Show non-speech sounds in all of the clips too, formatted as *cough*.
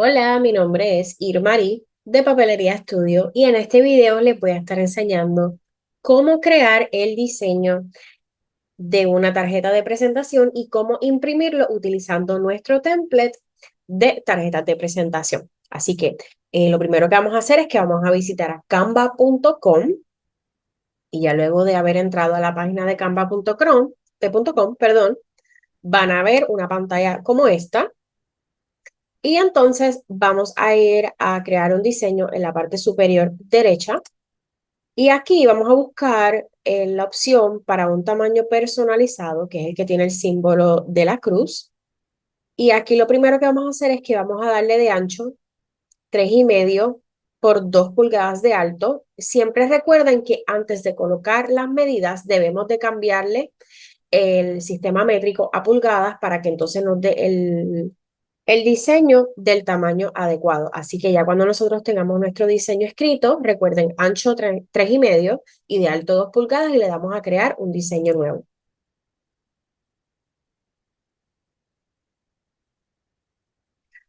Hola, mi nombre es Irmari de Papelería Estudio y en este video les voy a estar enseñando cómo crear el diseño de una tarjeta de presentación y cómo imprimirlo utilizando nuestro template de tarjetas de presentación. Así que eh, lo primero que vamos a hacer es que vamos a visitar a canva.com y ya luego de haber entrado a la página de canva.com, perdón, van a ver una pantalla como esta y entonces vamos a ir a crear un diseño en la parte superior derecha. Y aquí vamos a buscar en la opción para un tamaño personalizado, que es el que tiene el símbolo de la cruz. Y aquí lo primero que vamos a hacer es que vamos a darle de ancho tres y medio por 2 pulgadas de alto. Siempre recuerden que antes de colocar las medidas debemos de cambiarle el sistema métrico a pulgadas para que entonces nos dé el, el diseño del tamaño adecuado. Así que ya cuando nosotros tengamos nuestro diseño escrito, recuerden ancho 3, y medio y de alto 2 pulgadas y le damos a crear un diseño nuevo.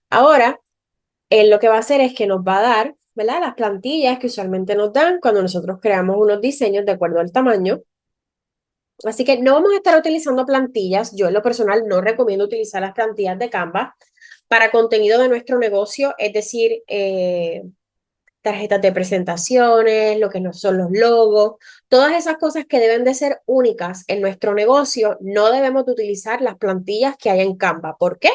Ahora, él lo que va a hacer es que nos va a dar, ¿verdad? Las plantillas que usualmente nos dan cuando nosotros creamos unos diseños de acuerdo al tamaño. Así que no vamos a estar utilizando plantillas. Yo en lo personal no recomiendo utilizar las plantillas de Canva para contenido de nuestro negocio, es decir, eh, tarjetas de presentaciones, lo que no son los logos, todas esas cosas que deben de ser únicas en nuestro negocio, no debemos de utilizar las plantillas que hay en Canva. ¿Por qué?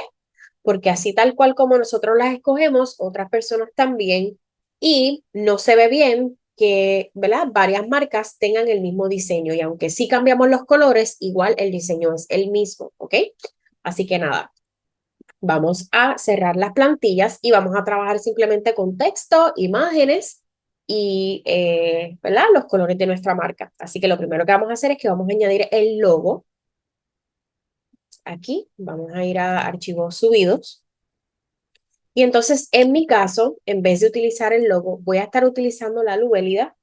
Porque así tal cual como nosotros las escogemos, otras personas también, y no se ve bien que ¿verdad? varias marcas tengan el mismo diseño y aunque sí cambiamos los colores, igual el diseño es el mismo, ¿ok? Así que nada, vamos a cerrar las plantillas y vamos a trabajar simplemente con texto, imágenes y eh, los colores de nuestra marca. Así que lo primero que vamos a hacer es que vamos a añadir el logo. Aquí vamos a ir a archivos subidos. Y entonces, en mi caso, en vez de utilizar el logo, voy a estar utilizando la lubélida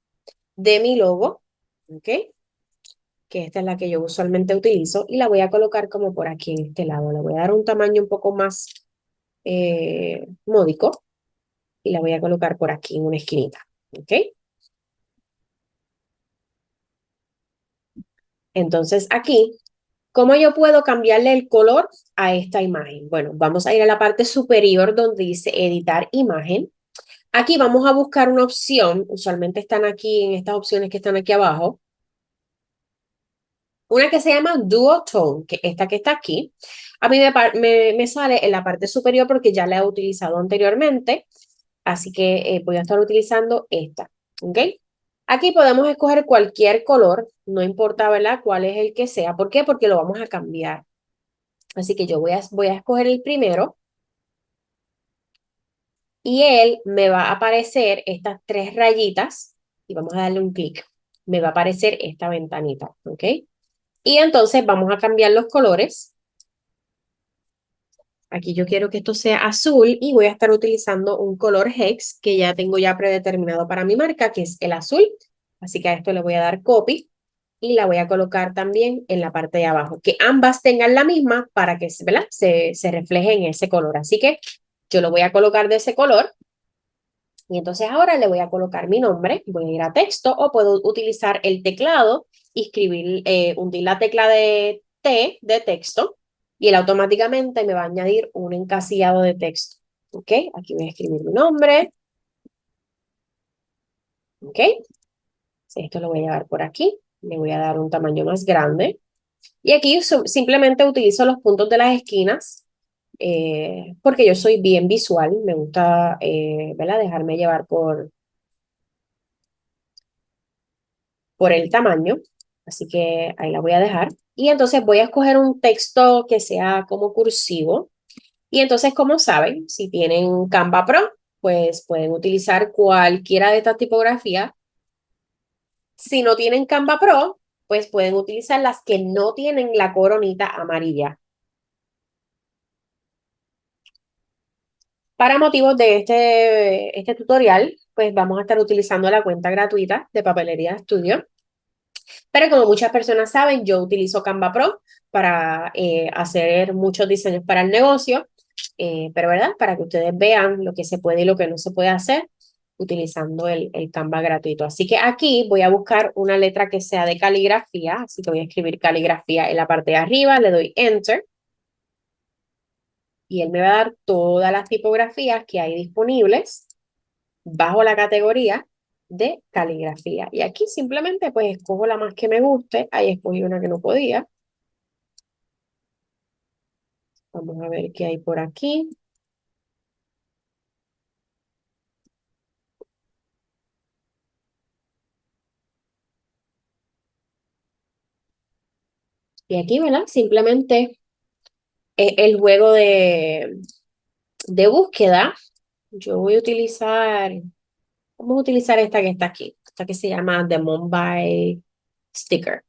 de mi logo. ¿Ok? Que esta es la que yo usualmente utilizo, y la voy a colocar como por aquí en este lado. Le voy a dar un tamaño un poco más eh, módico y la voy a colocar por aquí en una esquinita. ¿Ok? Entonces aquí, ¿cómo yo puedo cambiarle el color a esta imagen? Bueno, vamos a ir a la parte superior donde dice editar imagen. Aquí vamos a buscar una opción, usualmente están aquí en estas opciones que están aquí abajo, una que se llama Duotone, que esta que está aquí. A mí me, me, sale en la parte superior porque ya la he utilizado anteriormente. Así que eh, voy a estar utilizando esta. ¿Ok? Aquí podemos escoger cualquier color. No importa, ¿verdad? Cuál es el que sea. ¿Por qué? Porque lo vamos a cambiar. Así que yo voy a, voy a escoger el primero. Y él me va a aparecer estas tres rayitas. Y vamos a darle un clic. Me va a aparecer esta ventanita. ¿Ok? Y entonces vamos a cambiar los colores. Aquí yo quiero que esto sea azul y voy a estar utilizando un color Hex que ya tengo ya predeterminado para mi marca, que es el azul. Así que a esto le voy a dar copy y la voy a colocar también en la parte de abajo. Que ambas tengan la misma para que. Se, se refleje en ese color. Así que yo lo voy a colocar de ese color. Y entonces ahora le voy a colocar mi nombre. Voy a ir a texto o puedo utilizar el teclado escribir, eh, hundir la tecla de T de texto y él automáticamente me va a añadir un encasillado de texto. ¿Ok? Aquí voy a escribir mi nombre. ¿Ok? Esto lo voy a llevar por aquí. Le voy a dar un tamaño más grande. Y aquí simplemente utilizo los puntos de las esquinas eh, porque yo soy bien visual. Me gusta, eh. Dejarme llevar por, por el tamaño. Así que ahí la voy a dejar. Y entonces voy a escoger un texto que sea como cursivo. Y entonces, como saben, si tienen Canva Pro, pues pueden utilizar cualquiera de estas tipografías. Si no tienen Canva Pro, pues pueden utilizar las que no tienen la coronita amarilla. Para motivos de este, este tutorial, pues vamos a estar utilizando la cuenta gratuita de Papelería Studio. Pero como muchas personas saben, yo utilizo Canva Pro para eh, hacer muchos diseños para el negocio. eh, pero ¿verdad? Para que ustedes vean lo que se puede y lo que no se puede hacer utilizando el, el Canva gratuito. Así que aquí voy a buscar una letra que sea de caligrafía, así que voy a escribir caligrafía en la parte de arriba, le doy Enter y él me va a dar todas las tipografías que hay disponibles bajo la categoría de caligrafía. Y aquí simplemente pues escojo la más que me guste. Ahí escogí una que no podía. Vamos a ver qué hay por aquí. Y aquí, ¿verdad? Simplemente eh, el juego de, de búsqueda. Yo voy a utilizar, vamos a utilizar esta que está aquí, esta que se llama The Mumbai Sticker.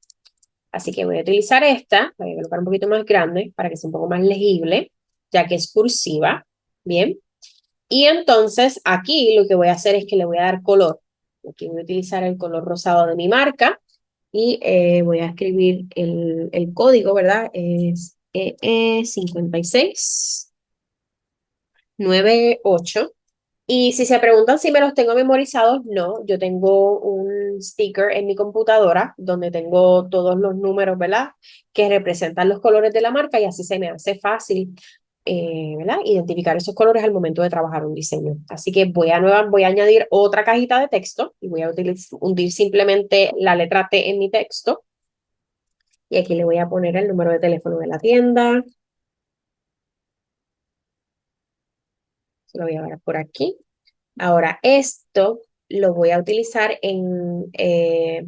Así que voy a utilizar esta, voy a colocar un poquito más grande para que sea un poco más legible, ya que es cursiva, ¿bien? Y entonces aquí lo que voy a hacer es que le voy a dar color. Aquí voy a utilizar el color rosado de mi marca y eh, voy a escribir el, el código, ¿verdad? Es EE56 98. Y si se preguntan si me los tengo memorizados, no, yo tengo un sticker en mi computadora donde tengo todos los números, ¿verdad? Que representan los colores de la marca y así se me hace fácil, eh. Identificar esos colores al momento de trabajar un diseño. Así que voy a, nueva, voy a añadir otra cajita de texto y voy a hundir simplemente la letra T en mi texto. Y aquí le voy a poner el número de teléfono de la tienda. Lo voy a ver por aquí. Ahora, esto lo voy a utilizar en eh,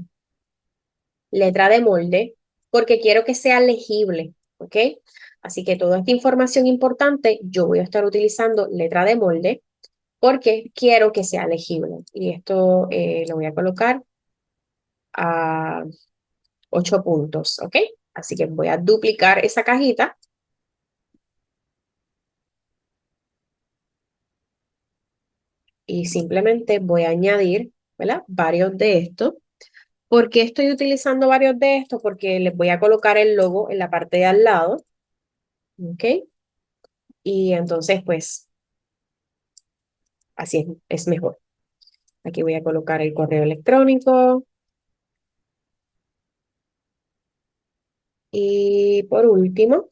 letra de molde porque quiero que sea legible, ¿ok? Así que toda esta información importante yo voy a estar utilizando letra de molde porque quiero que sea legible. Y esto eh, lo voy a colocar a 8 puntos, ¿ok? Así que voy a duplicar esa cajita. Y simplemente voy a añadir. Varios de estos. ¿Por qué estoy utilizando varios de estos? Porque les voy a colocar el logo en la parte de al lado. ¿Ok? Y entonces, pues, así es, es mejor. Aquí voy a colocar el correo electrónico. Y por último,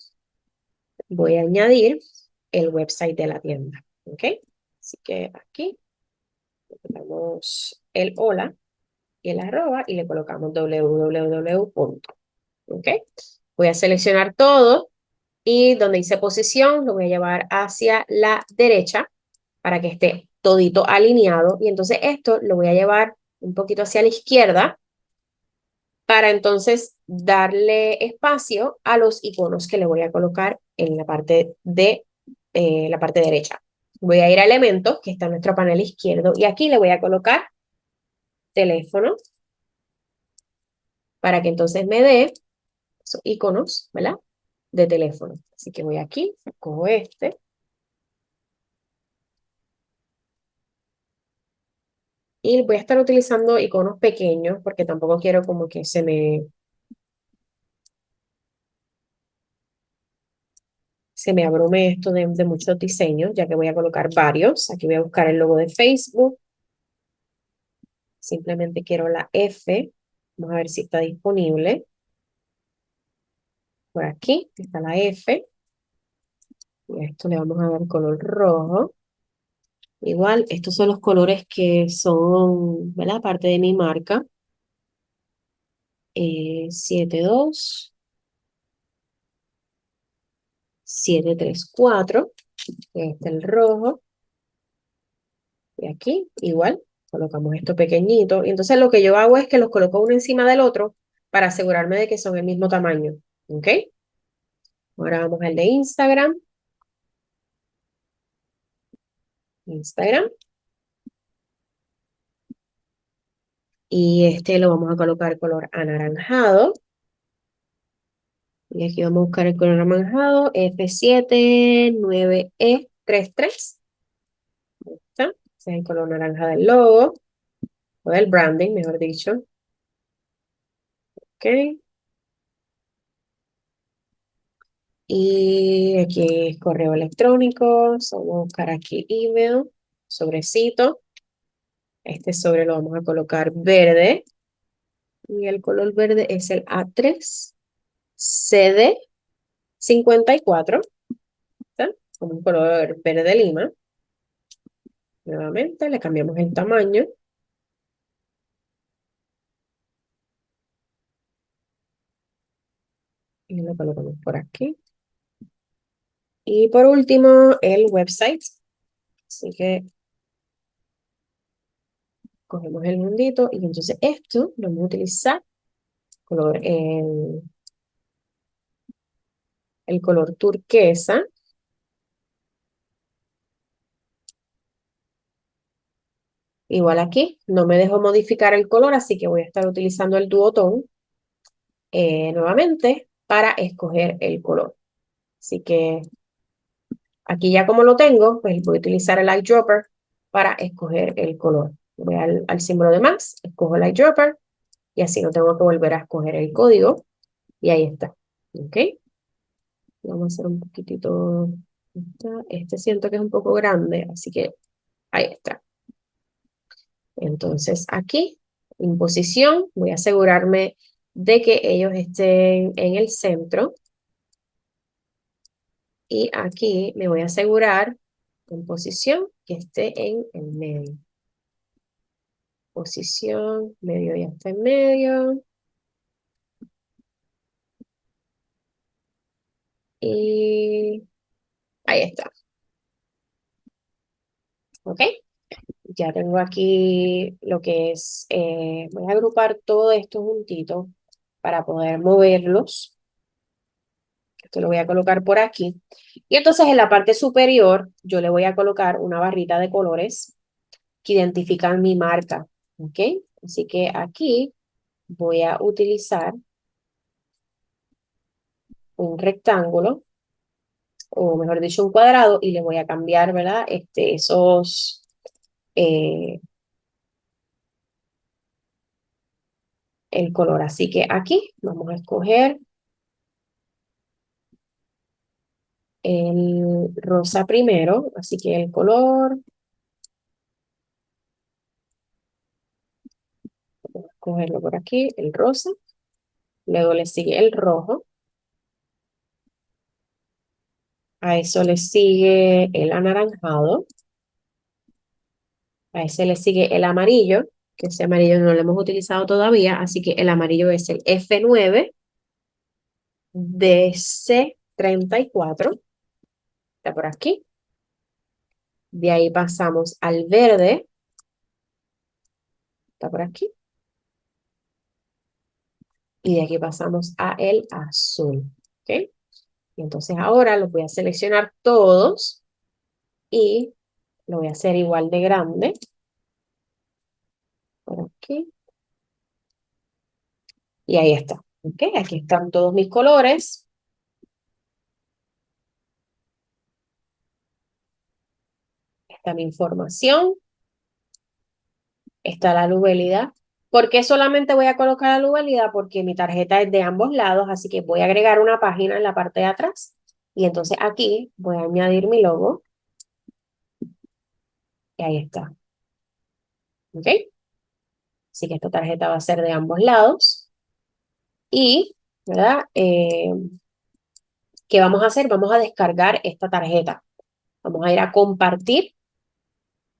voy a añadir el website de la tienda. ¿Ok? Así que aquí colocamos el hola y el arroba y le colocamos www. ¿Ok? Voy a seleccionar todo y donde dice posición lo voy a llevar hacia la derecha para que esté todito alineado. Y entonces esto lo voy a llevar un poquito hacia la izquierda para entonces darle espacio a los iconos que le voy a colocar en la parte de eh, la parte derecha. Voy a ir a elementos, que está en nuestro panel izquierdo, y aquí le voy a colocar teléfono, para que entonces me dé esos iconos, ¿verdad? De teléfono. Así que voy aquí, cojo este, Y voy a estar utilizando iconos pequeños porque tampoco quiero como que se me... se me abrume esto de, muchos diseños, ya que voy a colocar varios. Aquí voy a buscar el logo de Facebook. Simplemente quiero la F. Vamos a ver si está disponible. Por aquí está la F. Y a esto le vamos a dar color rojo. Igual, estos son los colores que son, ¿verdad? Parte de mi marca. Eh, 72, 734, este el rojo. Y aquí, igual, colocamos esto pequeñito. Y entonces lo que yo hago es que los coloco uno encima del otro para asegurarme de que son el mismo tamaño. ¿Ok? Ahora vamos al de Instagram. Instagram. Y este lo vamos a colocar color anaranjado. Y aquí vamos a buscar el color anaranjado, F79E33. Ahí está. Ese es el color naranja del logo, o del branding, mejor dicho. Ok. Y aquí es correo electrónico, vamos a buscar aquí email, sobrecito. Este sobre lo vamos a colocar verde. Y el color verde es el A3 CD 54. Con un color verde lima. Nuevamente le cambiamos el tamaño. Y lo colocamos por aquí. Y por último, el website. Así que cogemos el mundito y entonces esto lo vamos a utilizar color, el, el color turquesa. Igual aquí, no me dejo modificar el color, así que voy a estar utilizando el duotón eh, nuevamente para escoger el color. Así que aquí ya como lo tengo, pues voy a utilizar el eyedropper para escoger el color. Voy al, al símbolo de más, escojo el eyedropper y así no tengo que volver a escoger el código. Y ahí está. ¿Ok? Vamos a hacer un poquitito. Este siento que es un poco grande, así que ahí está. Entonces aquí, en posición, voy a asegurarme de que ellos estén en el centro. Y aquí me voy a asegurar en posición que esté en el medio. Posición, medio ya está en medio. Y ahí está. ¿Ok? Ya tengo aquí lo que es, eh, voy a agrupar todo esto juntito para poder moverlos. Esto lo voy a colocar por aquí. Y entonces en la parte superior yo le voy a colocar una barrita de colores que identifican mi marca. ¿Ok? Así que aquí voy a utilizar un rectángulo, o mejor dicho, un cuadrado, y le voy a cambiar, ¿verdad? Este, esos... Eh, el color. Así que aquí vamos a escoger el rosa primero. Así que el color... Vamos a escogerlo por aquí, el rosa. Luego le sigue el rojo. A eso le sigue el anaranjado. A ese le sigue el amarillo, que ese amarillo no lo hemos utilizado todavía, así que el amarillo es el F9 de C34. Está por aquí. De ahí pasamos al verde. Está por aquí. Y de aquí pasamos a el azul. ¿Ok? Y entonces ahora los voy a seleccionar todos y lo voy a hacer igual de grande. Por aquí. Y ahí está. ¿Ok? Aquí están todos mis colores. Está mi información. Está la lubelidad. ¿Por qué solamente voy a colocar la lubelidad? Porque mi tarjeta es de ambos lados, así que voy a agregar una página en la parte de atrás. Y entonces aquí voy a añadir mi logo. Y ahí está. ¿Ok? Así que esta tarjeta va a ser de ambos lados. Y, ¿verdad? Eh, ¿Qué vamos a hacer? Vamos a descargar esta tarjeta. Vamos a ir a compartir.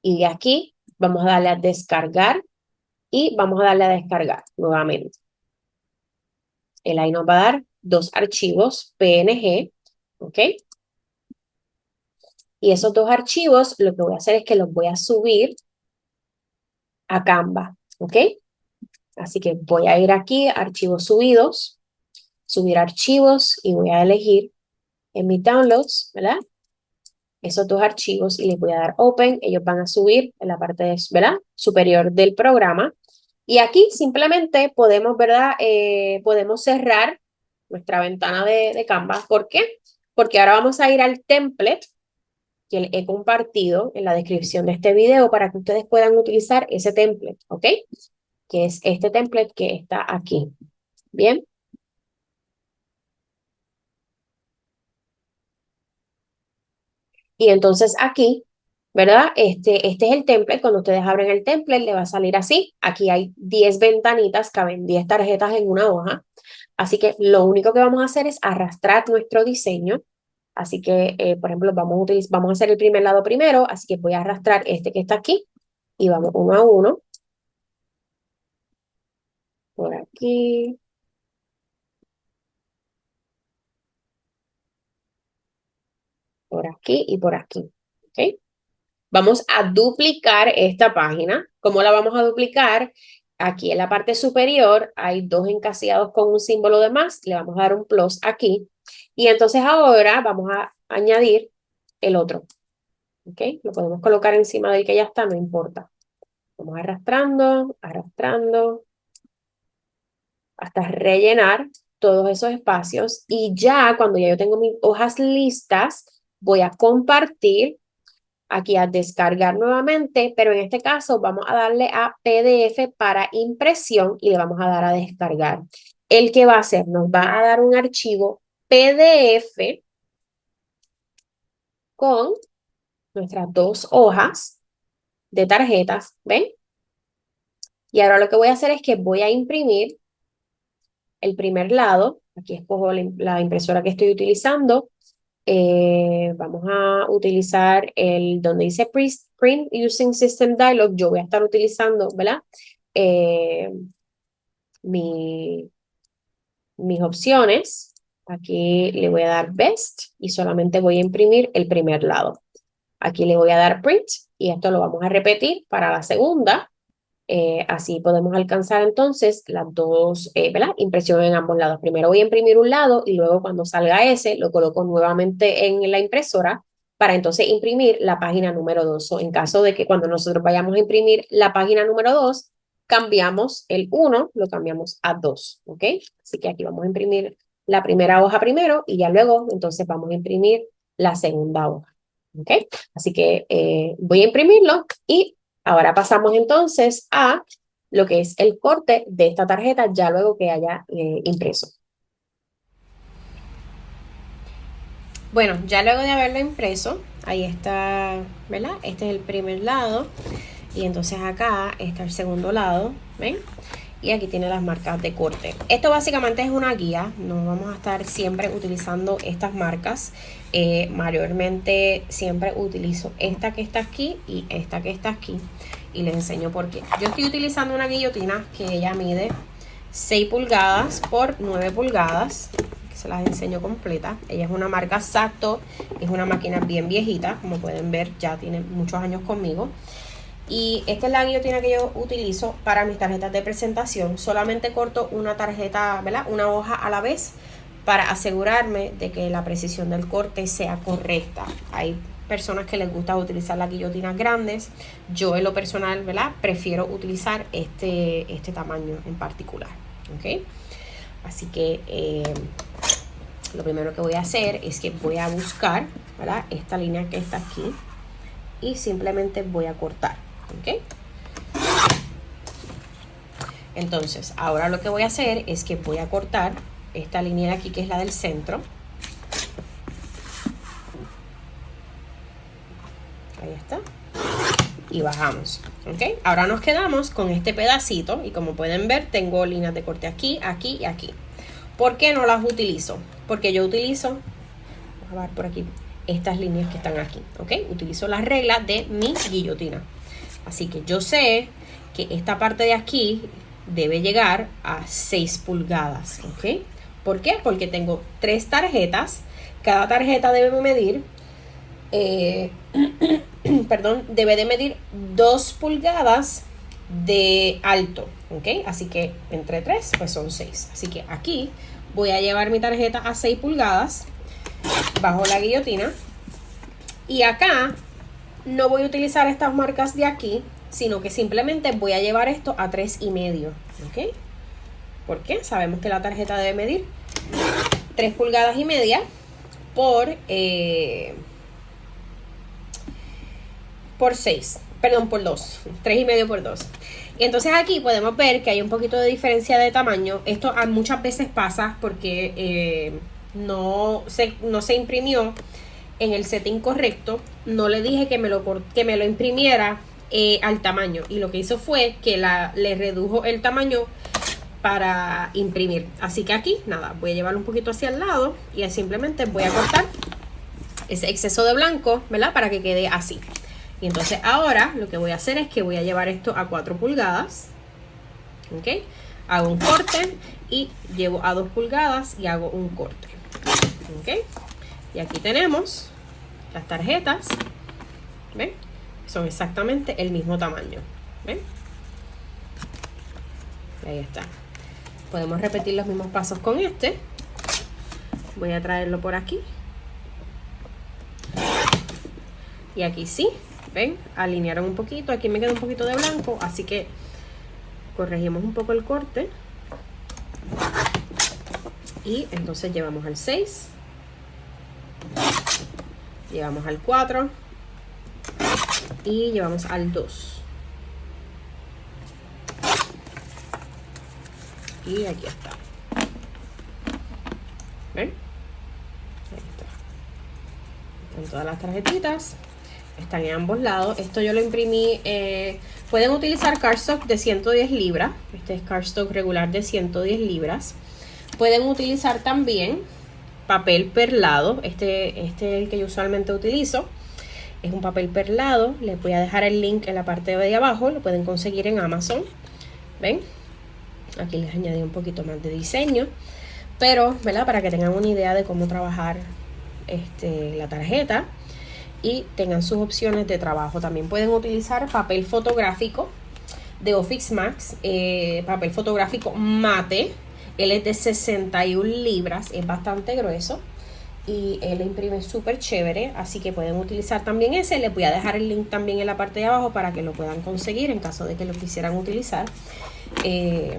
Y de aquí vamos a darle a descargar y vamos a darle a descargar nuevamente. El ahí nos va a dar dos archivos PNG, ¿ok? Y esos dos archivos lo que voy a hacer es que los voy a subir a Canva, ¿ok? Así que voy a ir aquí, archivos subidos, subir archivos y voy a elegir en mi downloads, ¿verdad? Esos dos archivos y les voy a dar open, ellos van a subir en la parte, ¿verdad? Superior del programa y aquí simplemente podemos, ¿verdad? Eh, podemos cerrar nuestra ventana de, de Canva. ¿Por qué? Porque ahora vamos a ir al template que he compartido en la descripción de este video para que ustedes puedan utilizar ese template, ¿ok? Que es este template que está aquí. Bien. Y entonces aquí, ¿verdad? Este, este es el template. Cuando ustedes abren el template, le va a salir así. Aquí hay 10 ventanitas, caben 10 tarjetas en una hoja. Así que lo único que vamos a hacer es arrastrar nuestro diseño. Así que, eh, por ejemplo, vamos a, vamos a hacer el primer lado primero. Así que voy a arrastrar este que está aquí y vamos uno a uno. Por aquí. Por aquí y por aquí. ¿Ok? Vamos a duplicar esta página. ¿Cómo la vamos a duplicar? Aquí en la parte superior hay dos encasillados con un símbolo de más. Le vamos a dar un plus aquí. Y entonces ahora vamos a añadir el otro. ¿Ok? Lo podemos colocar encima del que ya está, no importa. Vamos arrastrando, arrastrando, hasta rellenar todos esos espacios. Y ya cuando ya yo tengo mis hojas listas, voy a compartir aquí a descargar nuevamente, pero en este caso vamos a darle a PDF para impresión y le vamos a dar a descargar. El que va a hacer, nos va a dar un archivo PDF con nuestras dos hojas de tarjetas, ¿ven? Y ahora lo que voy a hacer es que voy a imprimir el primer lado. Aquí escojo la impresora que estoy utilizando. Eh, vamos a utilizar el donde dice Print Using System Dialog. Yo voy a estar utilizando, ¿verdad? Eh, mi, mis opciones. Aquí le voy a dar Best y solamente voy a imprimir el primer lado. Aquí le voy a dar Print y esto lo vamos a repetir para la segunda. Eh, así podemos alcanzar entonces las dos eh, impresiones en ambos lados. Primero voy a imprimir un lado y luego cuando salga ese lo coloco nuevamente en la impresora para entonces imprimir la página número 2. O en caso de que cuando nosotros vayamos a imprimir la página número 2, cambiamos el 1, lo cambiamos a 2, ¿ok? Así que aquí vamos a imprimir la primera hoja primero y ya luego entonces vamos a imprimir la segunda hoja, ¿ok? Así que eh, voy a imprimirlo y Ahora pasamos entonces a lo que es el corte de esta tarjeta ya luego que haya eh, impreso. Bueno, ya luego de haberlo impreso, ahí está, ¿verdad? Este es el primer lado y entonces acá está el segundo lado, ¿ven? Y aquí tiene las marcas de corte. Esto básicamente es una guía, no vamos a estar siempre utilizando estas marcas. Eh, mayormente siempre utilizo esta que está aquí y esta que está aquí. Y les enseño por qué. Yo estoy utilizando una guillotina que ella mide 6 pulgadas por 9 pulgadas. Se las enseño completa. Ella es una marca Sato. Es una máquina bien viejita. Como pueden ver, ya tiene muchos años conmigo. Y esta es la guillotina que yo utilizo para mis tarjetas de presentación. Solamente corto una tarjeta, ¿verdad? Una hoja a la vez para asegurarme de que la precisión del corte sea correcta. Hay personas que les gusta utilizar las guillotinas grandes. Yo en lo personal, ¿verdad? Prefiero utilizar este, este tamaño en particular. ¿Ok? Así que eh, lo primero que voy a hacer es que voy a buscar, ¿verdad? Esta línea que está aquí. Y simplemente voy a cortar. ¿ok? Entonces, ahora lo que voy a hacer es que voy a cortar esta línea de aquí que es la del centro. Ahí está. Y bajamos, ¿ok? Ahora nos quedamos con este pedacito y como pueden ver tengo líneas de corte aquí, aquí y aquí. ¿Por qué no las utilizo? Porque yo utilizo, a ver por aquí, estas líneas que están aquí, ¿ok? Utilizo las reglas de mi guillotina. Así que yo sé que esta parte de aquí debe llegar a 6 pulgadas, ¿ok? ¿Por qué? Porque tengo tres tarjetas, cada tarjeta debe medir, eh, *clears throat* perdón, debe de medir 2 pulgadas de alto, ¿ok? Así que entre 3 pues son 6. Así que aquí voy a llevar mi tarjeta a 6 pulgadas bajo la guillotina y acá no voy a utilizar estas marcas de aquí, sino que simplemente voy a llevar esto a tres y medio, ¿ok? ¿Por qué? Sabemos que la tarjeta debe medir 3 pulgadas y media por, eh, por 6, perdón, por 2, 3 y medio por 2. Y entonces aquí podemos ver que hay un poquito de diferencia de tamaño. Esto muchas veces pasa porque eh, no, se, no se imprimió en el setting correcto, no le dije que me lo, que me lo imprimiera eh, al tamaño y lo que hizo fue que la, le redujo el tamaño para imprimir. Así que aquí, nada, voy a llevarlo un poquito hacia el lado y simplemente voy a cortar ese exceso de blanco, ¿verdad? Para que quede así. Y entonces ahora lo que voy a hacer es que voy a llevar esto a 4 pulgadas. ¿Ok? Hago un corte y llevo a 2 pulgadas y hago un corte. ¿Ok? Y aquí tenemos las tarjetas. ¿Ven? Son exactamente el mismo tamaño. ¿Ven? Ahí está. Podemos repetir los mismos pasos con este. Voy a traerlo por aquí. Y aquí sí, ven, alinearon un poquito. Aquí me queda un poquito de blanco, así que corregimos un poco el corte. Y entonces llevamos al 6. Llevamos al 4. Y llevamos al 2. Y aquí está. ¿Ven? Ahí está. En todas las tarjetitas. Están en ambos lados. Esto yo lo imprimí. Eh, pueden utilizar cardstock de 110 libras. Este es cardstock regular de 110 libras. Pueden utilizar también papel perlado. Este, este es el que yo usualmente utilizo. Es un papel perlado. Les voy a dejar el link en la parte de abajo. Lo pueden conseguir en Amazon. ¿Ven? Aquí les añadí un poquito más de diseño. Pero, ¿verdad? Para que tengan una idea de cómo trabajar este, la tarjeta y tengan sus opciones de trabajo. También pueden utilizar papel fotográfico de Office Max, eh, papel fotográfico mate. Él es de 61 libras, es bastante grueso y él imprime súper chévere, así que pueden utilizar también ese. Les voy a dejar el link también en la parte de abajo para que lo puedan conseguir en caso de que lo quisieran utilizar. Eh,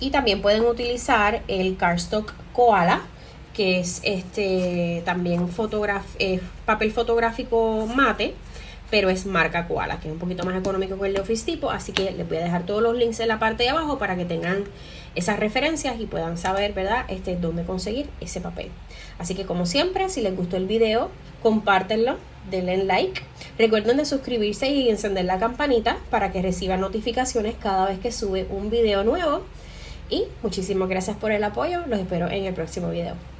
y también pueden utilizar el cardstock koala que es este también papel fotográfico mate, pero es marca Koala, que es un poquito más económico que el de Office Tipo, así que les voy a dejar todos los links en la parte de abajo para que tengan esas referencias y puedan saber, ¿verdad?, este, dónde conseguir ese papel. Así que como siempre, si les gustó el video, compártenlo, denle like. Recuerden de suscribirse y encender la campanita para que reciban notificaciones cada vez que sube un video nuevo. Y muchísimas gracias por el apoyo. Los espero en el próximo video.